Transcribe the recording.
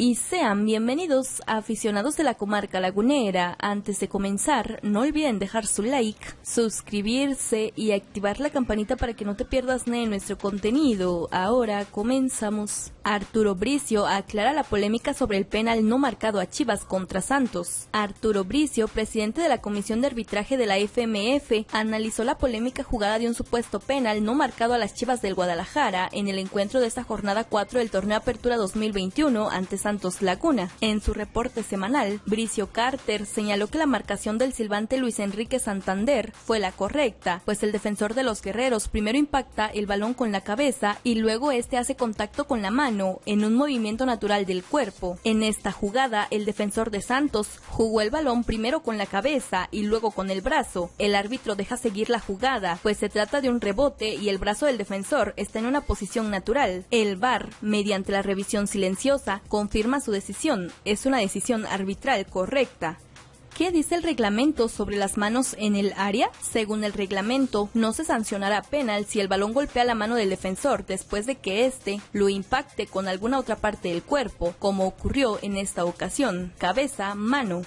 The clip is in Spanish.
y sean bienvenidos a aficionados de la comarca lagunera. Antes de comenzar, no olviden dejar su like, suscribirse y activar la campanita para que no te pierdas de nuestro contenido. Ahora comenzamos. Arturo Bricio aclara la polémica sobre el penal no marcado a Chivas contra Santos. Arturo Bricio, presidente de la Comisión de Arbitraje de la FMF, analizó la polémica jugada de un supuesto penal no marcado a las Chivas del Guadalajara en el encuentro de esta jornada 4 del torneo Apertura 2021 ante Santos Laguna. En su reporte semanal, Bricio Carter señaló que la marcación del silbante Luis Enrique Santander fue la correcta, pues el defensor de los guerreros primero impacta el balón con la cabeza y luego este hace contacto con la mano en un movimiento natural del cuerpo. En esta jugada, el defensor de Santos jugó el balón primero con la cabeza y luego con el brazo. El árbitro deja seguir la jugada, pues se trata de un rebote y el brazo del defensor está en una posición natural. El VAR, mediante la revisión silenciosa, confirma su decisión. Es una decisión arbitral correcta. ¿Qué dice el reglamento sobre las manos en el área? Según el reglamento, no se sancionará penal si el balón golpea la mano del defensor después de que éste lo impacte con alguna otra parte del cuerpo, como ocurrió en esta ocasión, cabeza, mano.